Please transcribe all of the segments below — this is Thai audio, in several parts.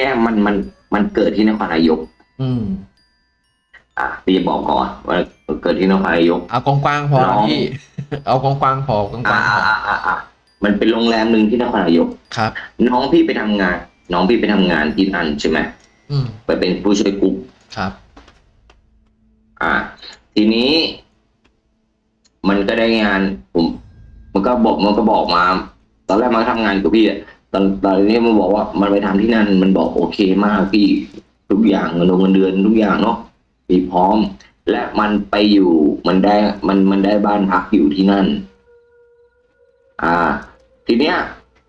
นี้ยมันมันมันเกิดที่นครนายก อืม อะพี่จะบอกก่อนว่าเกิดที่นครนายกเอากว้างๆพอน้องพี่เอากว้างๆพอกอ่าว้างๆพออ่าอ่าอ่ามันเป็นโรงแรมหนึ่งที่นครนายกครับ น้องพี่ไปทำงาน น้องพี่ไปทำงานที่นั่นใช่ไหมอืมไปเป็นผู้ช่วยกุ๊กครับ อ่า ทีนี้มันก็ได้งานผม มันก็บอกมันก็บอกมา ตอนแรกมันก็ทำงานกับพี่อะ ตอนตอนนี้มันบอกว่ามันไปทำที่นั่นมันบอกโอเคมากพี่ทุกอย่างเงินเงินเดือนทุกอย่างเนาะมีพร้อม และมันไปอยู่มันได้มันมันได้บ้านพักอยู่ที่นั่น อ่า ทีเนี้ย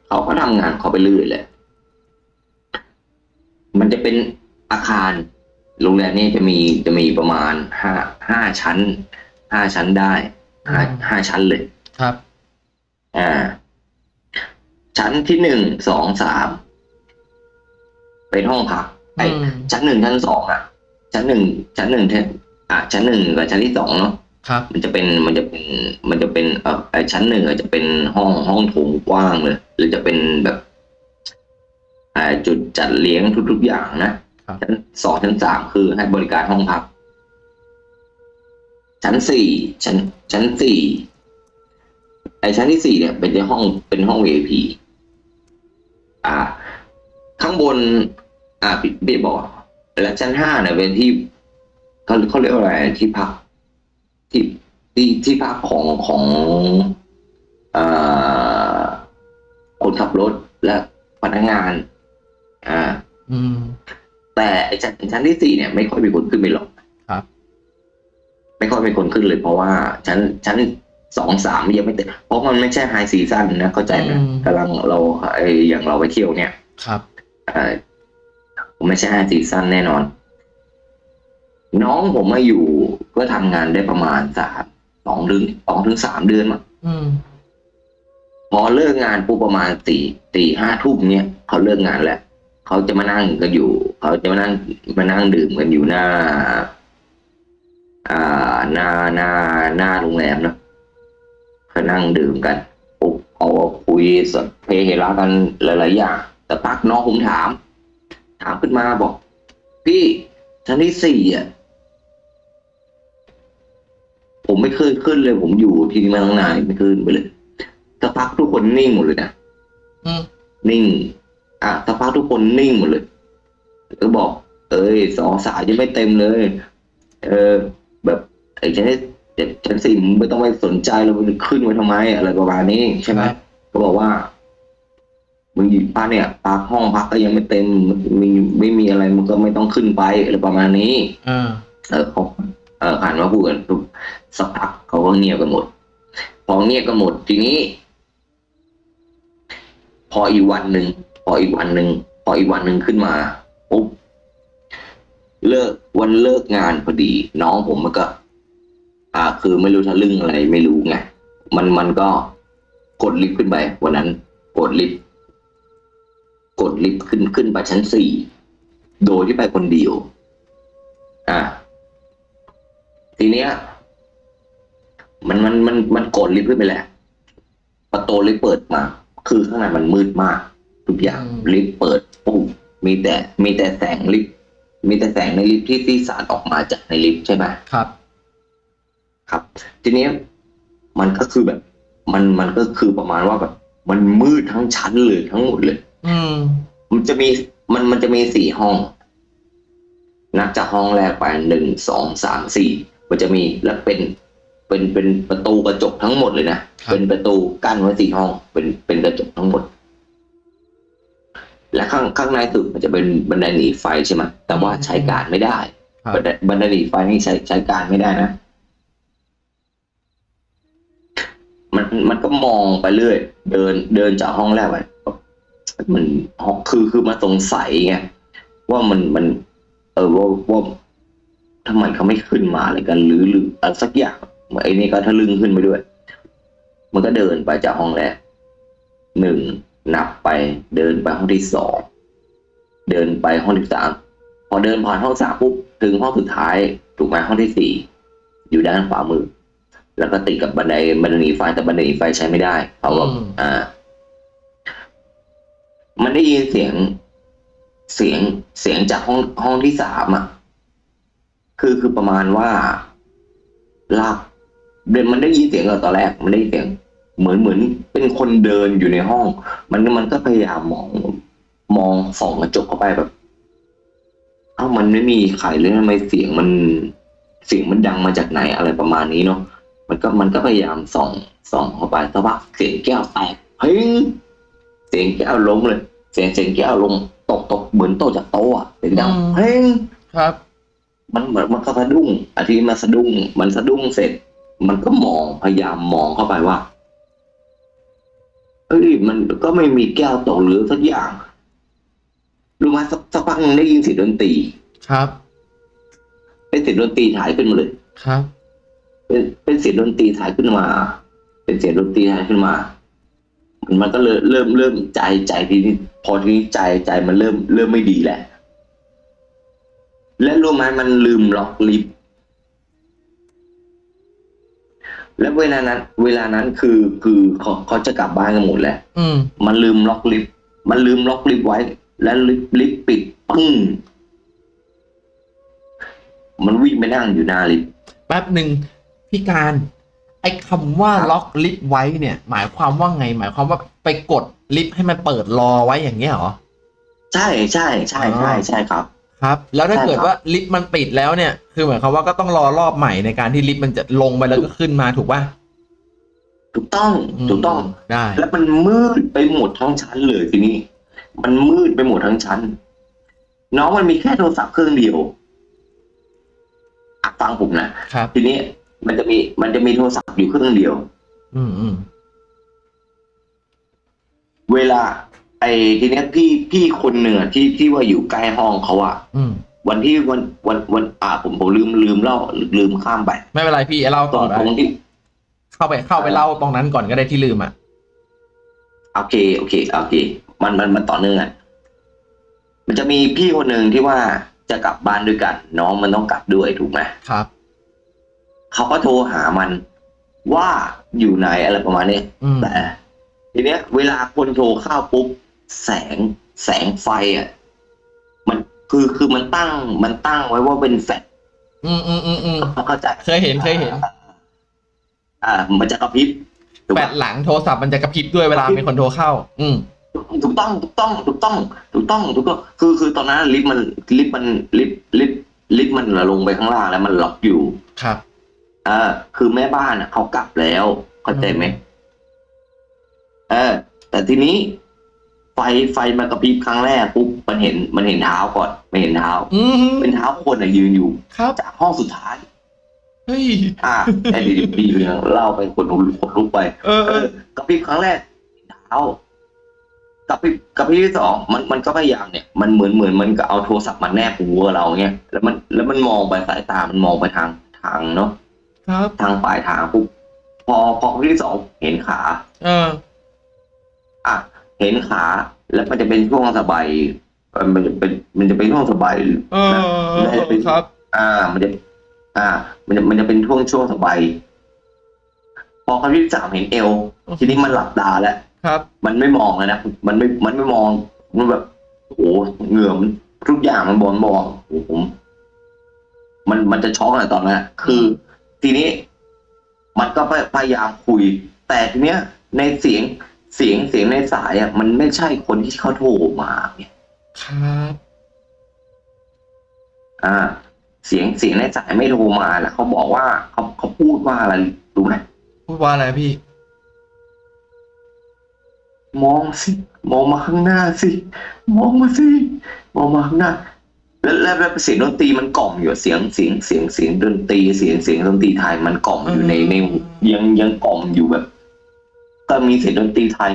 เขาก็ทำงานเขาไปเรื่อยแหละมันจะเป็นอาคารโรงแรมนี้จะมีจะมีประมาณห้าห้าชั้นห้าชั้นได้ห้าอืมห้าชั้นเลยครับ อ่า ชั้นที่หนึ่งสองสามเป็นห้องพักไออืมชั้นหนึ่งชั้นสองอะ ชั้นหนึ่งชั้นหนึ่งเทอะชั้นหนึ่งกับชั้นที่สองเนาะครับมันจะเป็นมันจะเป็นมันจะเป็นเอ่อไอชั้นหนึ่งอาจจะเป็นห้องห้องโถงกว้างเลยหรือจะเป็นแบบอ่าจุดจัดเลี้ยงทุก ๆ อย่างนะครับชั้นสองชั้นสามคือให้บริการห้องพัก ชั้นสี่ชั้นชั้นสี่ไอชั้นที่สี่เนี่ย เป็นห้องเป็นห้อง VIP อ่า ข้างบน อ่าพี่พี่บอกและชั้นห้าเนี่ยเป็นที่เขาเขาเรียกว่าอะไรที่พัก ที่ที่ที่พักของของเอ่อคนขับรถและพนักงาน อ่า อืม แต่ไอ้ชั้นชั้นที่สี่เนี่ย ไม่ค่อยมีคนขึ้นไปหรอกครับ ไม่ค่อยมีคนขึ้นเลยเพราะว่าชั้นชั้น สองสามยังไม่เต็มเพราะมันไม่ใช่ high season นะเข้าใจไหมอืมกำลังเราไออย่างเราไปเที่ยวเนี่ยครับเออไม่ใช่ high season แน่นอน น้องผมมาอยู่ก็ทำงานได้ประมาณสามสองถึงสองถึงสามเดือนมั้งอืมพอเลิกงานปุ๊บประมาณสี่สี่ห้าทุ่มเนี่ยเขาเลิกงานแล้วเขาจะมานั่งกันอยู่ เขาจะมานั่งมานั่งดื่มกันอยู่หน้า อ่าหน้าหน้าหน้าโรงแรมเนอะ เขานั่งดื่มกันปุ๊บเขาก็คุยสดเพเฮระกันหลายๆอย่างแต่พักน้องผมถาม ถามขึ้นมาบอก พี่ชั้นที่สี่อะผมไม่เคยขึ้นเลย ผมอยู่ที่นี่มาตั้งนานไม่ขึ้นไปเลยสักพักทุกคนนิ่งหมดเลยนะอืมนิ่ง อะสักพักทุกคนนิ่งหมดเลยก็บอก เอ้ยสองสายยังไม่เต็มเลย เออ แบบไอ้ชั้นที่เจ็ด ชั้นสี่มึงไม่ต้องไปสนใจแล้วมึงขึ้นไปทำไมอะไรประมาณนี้ใช่ไหมครับก็บอกว่า มึงอยู่พักเนี่ยพักห้องพักก็ยังไม่เต็มมีไม่มีอะไรมึงก็ไม่ต้องขึ้นไปอะไรประมาณนี้อ่าเออเขาเออหันมาพูดกันปุ๊บสักพักเขาก็เงียบกันหมด พอเงียบกันหมดทีนี้ พออีกวันหนึ่งพออีกวันหนึ่งพออีกวันหนึ่งขึ้นมาปุ๊บเลิกวันเลิกงานพอดี น้องผมมันก็ อ่า คือไม่รู้ทะลึ่งอะไรไม่รู้ไงมันมันก็กดลิฟต์ขึ้นไปวันนั้นกดลิฟต์กดลิฟต์ขึ้นขึ้นไปชั้นสี่โดยที่ไปคนเดียว อ่าทีเนี้ย มันมันมันมันกดลิฟต์ขึ้นไปแหละประตูลิฟต์เปิดมา คือข้างในมันมืดมาก ทุกอย่างอืมลิฟต์เปิดปุ๊บมีแต่มีแต่แสงลิฟต์มีแต่แสงในลิฟต์ที่ที่สาดออกมาจากในลิฟต์ใช่ไหมครับ ครับ ทีเนี้ยมันก็คือแบบ มันมันก็คือประมาณว่าแบบ มันมืดทั้งชั้นเลยทั้งหมดเลย อืม มันจะมีมันมันจะมีสี่ห้อง นับจากห้องแรกไปหนึ่งสองสามสี่มันจะมีแล้วเป็นเป็นเป็นประตูกระจกทั้งหมดเลยนะครับเป็นประตูกั้นไว้สี่ห้อง เป็นเป็นกระจกทั้งหมด และข้างข้างในสุดมันจะเป็นบันไดหนีไฟใช่ไหมแต่ว่าใช้การไม่ได้ครับบันไดบันไดหนีไฟนี่ใช้ใช้การไม่ได้นะ มันมันก็มองไปเรื่อย เดินเดินจากห้องแรกไปมันห้องคือคือมาสงสัยไงว่ามันมัน เออว่าว่าทำไมเขาไม่ขึ้นมาอะไรกัน หรือหรืออะไรสักอย่างไอ้นี่ก็ทะลึ่งขึ้นไปด้วย มันก็เดินไปจากห้องแรกหนึ่งนับไปเดินไปห้องที่สองเดินไปห้องที่สามพอเดินผ่านห้องสามปุ๊บถึงห้องสุดท้าย ถูกไหมห้องที่สี่อยู่ด้านขวามือ แล้วก็ติดกับบันไดบันไดหนีไฟแต่บันไดหนีไฟใช้ไม่ได้เพราะว่าอืมอ่า มันได้ยินเสียงเสียงเสียงจากห้องห้องที่สามอะ คือคือประมาณว่าลากเดนมันได้ยินเสียงก่อนตอนแรก มันได้ยินเสียง เหมือนเหมือนเป็นคนเดินอยู่ในห้อง มันมันก็พยายามมอง มองส่องกระจกเข้าไปแบบเอ้ามันไม่มีใครเลยทำไมเสียงมันเสียงมันดังมาจากไหนอะไรประมาณนี้เนาะ มันก็มันก็พยายามส่องส่องเข้าไปสักพักเสียงแก้วแตกเฮ้ยเสียงแก้วล้มเลย เสียงเสียงแก้วลงตกตกเหมือนตกจากโต๊ะอะเสียงดังอืมเฮ้ยครับ มันเหมือนมันก็สะดุ้งอาทิตย์มาสะดุ้ง มันสะดุ้งเสร็จ มันก็มองพยายามมองเข้าไปว่าเอ้ยมันก็ไม่มีแก้วตกหรือสักอย่างรู้ไหมสักสักพักหนึ่งได้ยินเสียงดนตรีครับเป็นเสียงดนตรีถ่ายขึ้นมาเลยครับ เป็นเป็นเสียงดนตรีถ่ายขึ้นมา เป็นเสียงดนตรีถ่ายขึ้นมา มันมันก็เลยเริ่มเริ่มใจใจทีนี้พอทีนี้ใจใจมันเริ่มเริ่มไม่ดีแหละ และรู้ไหมมันลืมล็อกลิฟต์และเวลานั้น เวลานั้นคือคือเขาเขาจะกลับบ้านกันหมดแล้วอืมมันลืมล็อกลิฟต์มันลืมล็อกลิฟต์ไว้ แล้วลิฟต์ลิฟต์ปิดปึ้งมันวิ่งไปนั่งอยู่หน้าลิฟต์แป๊บหนึ่ง พี่การไอ้คำว่าครับล็อกลิฟต์ไว้เนี่ย หมายความว่าไง หมายความว่าไปกดลิฟต์ให้มันเปิดรอไว้อย่างเงี้ยเหรอใช่ใช่ใช่ใช่ใช่ครับ ครับ แล้วถ้าใช่เกิดครับว่าลิฟต์มันปิดแล้วเนี่ย คือหมายความว่าก็ต้องรอรอบใหม่ในการที่ลิฟต์มันจะลงไปแล้วก็ขึ้นมาถูกป่ะถูกต้องมถูกต้องได้แล้วมันมืดไปหมดทั้งชั้นเลยทีนี้ มันมืดไปหมดทั้งชั้น น้องมันมีแค่โทรศัพท์เครื่องเดียวอะฟังผมนะครับทีนี้ มันจะมี มันจะมีโทรศัพท์อยู่เครื่องเดียว อืมอืมเวลา ไอ้ทีเนี้ยพี่พี่คนหนึ่งอะที่ที่ว่าอยู่ใกล้ห้องเขาอะอืมวันที่วันวันวันอ่าผมผมลืมลืมเล่าลืมข้ามไปไม่เป็นไรพี่เล่าตต่รองได้ตรงที่เข้าไปเข้าไปเล่าตรงนั้นก่อนก็ได้ที่ลืมอะโอเคโอเคโอเค มันมันมันต่อเนื่องอะมันจะมีพี่คนหนึ่งที่ว่าจะกลับบ้านด้วยกัน น้องมันต้องกลับด้วยถูกไหมครับ เขาก็โทรหามันว่าอยู่ไหนอะไรประมาณนี้อืมแต่ทีเนี้ย เวลาคนโทรเข้าปุ๊บแสงแสงไฟอะ มันคือคือมันตั้งมันตั้งไว้ว่าเป็นแฟลชอืมอืมอืมอืมเข้าใจเคยเห็นเคยเห็น อ่า มันจะกระพริบถูกแปปะดหลังโทรศัพท์มันจะกระพริบด้วยเวลามีคนโทรเข้า อืมถูกต้องถูกต้องถูกต้องถูกต้องถูกต้องคือคือตอนนั้นลิฟต์มันลิฟต์มันลิฟต์ลิฟต์ลิฟต์มันลงไปข้างล่างแล้วมันล็อกอยู่ครับ อ่าคือแม่บ้านอะเขากลับแล้วเข้าใจไหมเออ แต่ทีนี้ ไฟไฟมากระพริบครั้งแรกปุ๊บมันเห็นมันเห็นเท้าก่อนมันเห็นเท้าอืมเป็นเท้าคนอะยืนอยู่ครับจากห้องสุดท้ายเฮ้ยอ่าไอ้ดีดีเรื่องเล่าไปคนลุกคนลุกไปเออเออกระพริบครั้งแรกเท้ากระพริบกระพริบที่สองมันมันก็พยายามเนี่ยมันเหมือนเหมือนมันก็เอาโทรศัพท์มาแนบหูเราเงี้ยแล้วมันแล้วมันมองไปสายตามันมองไปทางทางเนาะ ครับ ทางปลายทางปุ๊บพอพอกระพริบที่สองเห็นขา เออ อะ เห็นขา แล้วมันจะเป็นช่วงสบายเอ่อมันจะเป็นมันจะเป็นช่วงสบายเออน่าจะเป็นครับ อ่า มันจะ อ่า มันจะมันจะเป็นช่วงช่วงสบายพอครั้งที่สามเห็นเอว ทีนี้มันหลับตาแล้ว ครับ มันไม่มองแล้วนะ มันไม่ มันไม่มอง มันแบบ โอ้โหเหงื่อมันทุกอย่างมันบอลมองโอ้โหผม มัน มันจะช็อกอะตอนนั้นอะคือ ทีนี้มันก็พยายามคุย แต่ทีเนี้ยในเสียงเสียงเสียงในสายอะมันไม่ใช่คนที่เขาโทรมาเนี่ยครับอ่า เสียงเสียงในสายไม่โทรมาแล้วเขาบอกว่าเขาเขาพูดว่าอะไรรู้ไหมพูดว่าอะไรพี่ มองสิ มองมาข้างหน้าสิ มองมาสิ มองมาข้างหน้า แล้วแล้วแล้วเสียงดนตรีมันกล่อมอยู่เสียงเสียงเสียงเสียงดนตรีเสียงเสียงดนตรีไทยมันกล่อมอยู่ในในหูยังยังกล่อมอยู่แบบก็มีเสียงดนตรีไทย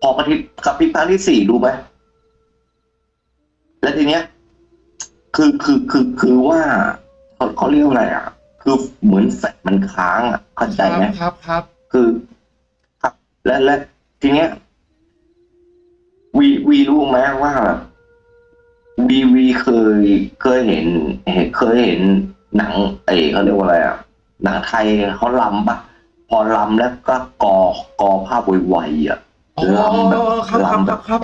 พอกระพริบกระพริบครั้งที่สี่รู้ไหมแล้วทีเนี้ย คือคือคือคือว่าเขาเขาเรียกว่าอะไรอะ คือเหมือนแฟลชมันค้างอะเข้าใจไหมครับครับ คือครับและและทีเนี้ยวีวีรู้ไหมว่าแบบ วีวีเคยเคยเห็นเห็นเคยเห็นหนังเอเขาเรียกว่าอะไรอะหนังไทยเขาลำปะพอลำแล้วก็กอกอภาพไวๆอะอ๋อลำแบบครับครับลำคแบรับบครับ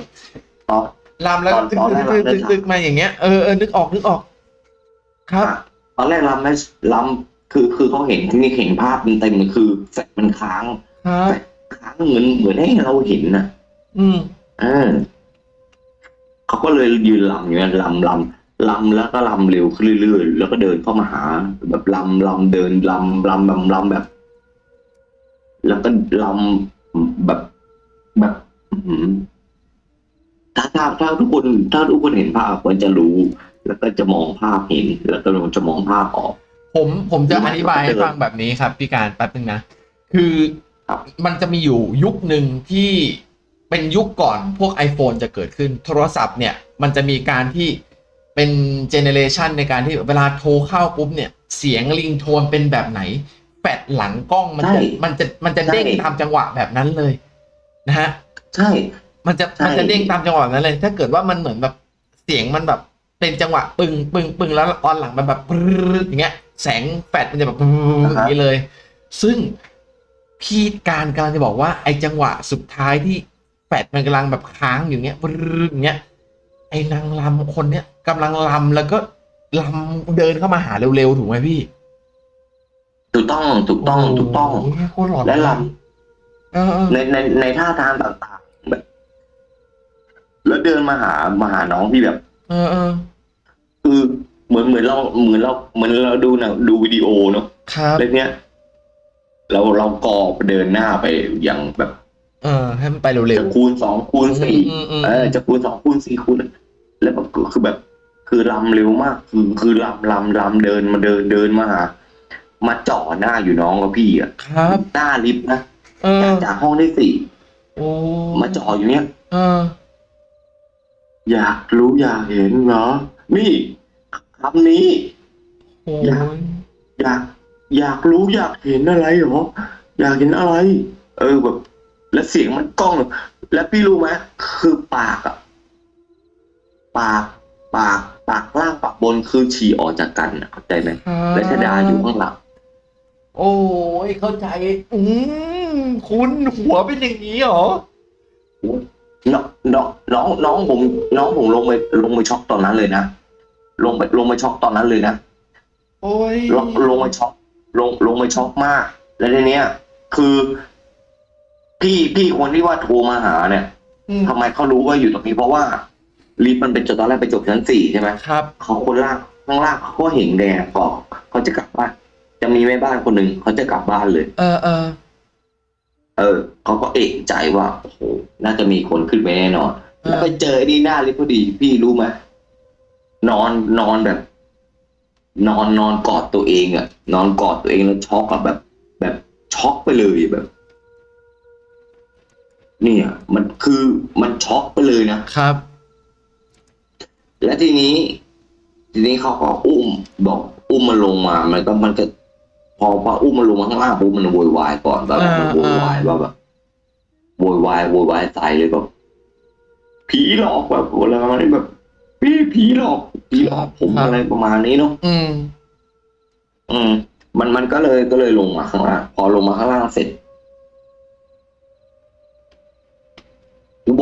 อ๋อลำแล้วตอนตึกตอนแรตึกกเราตึกตึกมาอย่างเงี้ยเออเออนึกออกนึกออก ครับอะตอนแรกลำไม่ลำคือคือเขาเห็นที่นี่เห็นภาพเต็มๆเลยคือแฟลชมันค้างครับแฟลชค้างเหมือนเหมือนให้เราเห็นนะอืมเออ เขาก็เลยยืนลำอยู่นั่นลำลำลำแล้วก็ลำเร็วขึ้นเรื่อยๆแล้วก็เดินเข้ามาหา แบบลำลำเดินลำลำแบบลำแบบ แล้วก็ลำแบบแบบถ้าถ้าถ้าทุกคนถ้าทุกคนเห็นภาพควรจะรู้ แล้วก็จะมองภาพเห็น แล้วก็จะมองภาพออก ผมผมจะอธิบายให้ฟังแบบนี้ครับพี่การแป๊บนึงนะคือมันจะมีอยู่ยุคหนึ่งที่ เป็นยุคก่อนพวก iPhone จะเกิดขึ้นโทรศัพท์เนี่ย มันจะมีการที่เป็นเจเนเรชันในการที่เวลาโทรเข้าปุ๊บเนี่ย เสียงลิงโทนเป็นแบบไหนแปดหลังกล้องมันจะใช่มันจะมันจะเด้งใช่ตามจังหวะแบบนั้นเลยนะฮะใช่ มันจะใช่มันจะเด้งตามจังหวะนั้นเลย ถ้าเกิดว่ามันเหมือนแบบเสียงมันแบบเป็นจังหวะปึงปึงปึงแล้วตอนหลังมันแบบปรึ๊ดอย่างเงี้ย แสงแฟลชมันจะแบบปรึ๊ดอย่างนี้เลย ซึ่งพี่การกำลังจะบอกว่าไอ้จังหวะสุดท้ายที่ แฟลชมันกำลังแบบค้างอยู่เงี้ยปรึ๊ดอย่างเงี้ยไอ้นางลำคนเนี้ยกำลังลำแล้วก็ลำเดินเข้ามาหาเร็วๆถูกไหมพี่ ถูกต้องถูกต้องถูกต้องโโหโคตรหลอนและลเออเออำในในในท่าทางต่างๆแบบ แล้วเดินมาหามาหาน้องที่แบบเออเออคือเหมือนเหมือนเราเหมือนเราเหมือนเราดูหนะดูวิดีโอเนาะครับแล้วเนี้ยเราเรากอไปเดินหน้าไปอย่างแบบ เออ ให้มันไปเร็จะวคูณสองคูณๆสี่อืมอืมเออือมจะคูณสองคูณสี่คูณแล้วแบบคือแบบ คือลำเร็วมาก คือคือลำลำลำเดินมาเดินเดินมาหามาจ่อหน้าอยู่น้องกับพี่อะครับหน้าลิฟต์นะเออจากจากห้องที่สี่โอ้มาจ่ออยู่เนี้ยเออ อยากรู้อยากเห็นเหรอนี่คำนี้โอ้อยากยอยาก อยากรู้อยากเห็นอะไรเหรออยากเห็นอะไร เออแบบ แล้วเสียงมันกล้อง แล้วพี่รู้ไหมคือปากอะปากปากปากล่างปากบนคือฉี่ออกจากกันอะเข้าใจไหมครับและชดาอยู่ข้างหลังโอ้ยเข้าใจ อืมคุณหัวเป็นอย่างนี้เหรอน้องน้องน้องน้องผมน้องผมลงไปลงไปช็อกตอนนั้นเลยนะลงไปลงไปช็อกตอนนั้นเลยนะโอ้ยลงลงไปช็อกลงลงไปช็อกมาก แล้วทีเนี้ย คือ พี่พี่คนที่ว่าโทรมาหาเนี่ยอืมทำไมเขารู้ว่าอยู่ตรงนี้เพราะว่าลิฟต์มันเป็นจุดตอนแรกไปจบชั้นสี่ใช่ไหมครับเขาคนล่างข้างล่างเขาก็เห็นแดงก็เขาจะกลับบ้านจะมีแม่บ้านคนหนึ่งเขาจะกลับบ้านเลย เออเออเออเขาก็เอกใจว่าโอ้โหน่าจะมีคนขึ้นไปแน่นอน เออแล้วไปเจอไอ้นี่หน้าลิฟต์พอดีพี่รู้ไหมนอนนอนแบบ นอนนอนกอดตัวเองอะนอนกอดตัวเองแล้วช็อกอะแบบ แบบช็อกไปเลยแบบ เนี่ยมันคือมันช็อกไปเลยนะครับ และทีนี้ ทีนี้เขาก็อุ้ม บอกอุ้มมันลงมา มันก็มันก็พอพออุ้มมันลงมาข้างล่างปุ๊บมันโวยวายก่อนแบบอ่ามันโวยวายว่าแบบโวยวายโวยวายใส่เลยแบบผีหลอกแบบอะไรประมาณนี้แบบพี่ผีหลอกผีหลอกผมอะไรประมาณนี้เนาะอืม อืม มันมันก็เลยก็เลยลงมาข้างล่างพอลงมาข้างล่างเสร็จ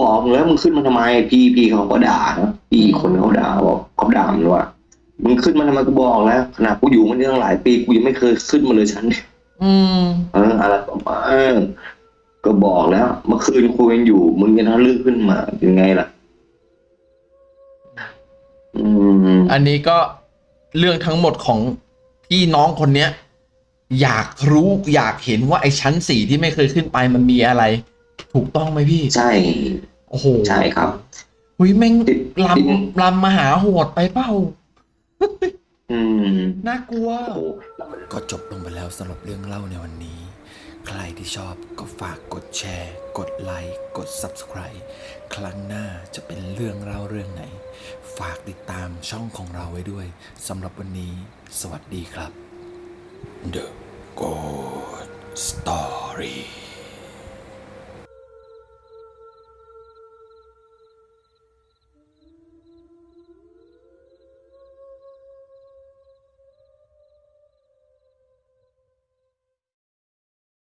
บอกมึงแล้วมึงขึ้นมาทำไม พี่พี่เขาก็ด่านะพี่คนเขาด่าบอกเขาด่ามันว่ามึงขึ้นมาทำไมกูบอกแล้วขนาดกูอยู่มันตั้งหลายปีกูยังไม่เคยขึ้นมาเลยชั้นอืมเอออะไรประมาณเออก็บอกแล้วเมื่อคืนคุยกันอยู่ มึงยังทะลึ่งขึ้นมาเป็นไงล่ะ อืม อันนี้ก็เรื่องทั้งหมดของพี่น้องคนเนี้ย อยากรู้อยากเห็นว่าไอ้ชั้นสี่ที่ไม่เคยขึ้นไปมันมีอะไร ถูกต้องไหมพี่ ใช่ โอ้โหใช่ครับหุยแม่งติดลำลำมาหาโหดไปเปล่าอืมน่ากลัวโอ้โหก็จบลงไปแล้วสำหรับเรื่องเล่าในวันนี้ ใครที่ชอบก็ฝากกดแชร์ กดไลค์ กด Subscribe ครั้งหน้าจะเป็นเรื่องเล่าเรื่องไหน ฝากติดตามช่องของเราไว้ด้วยสำหรับวันนี้ สวัสดีครับ The Good Story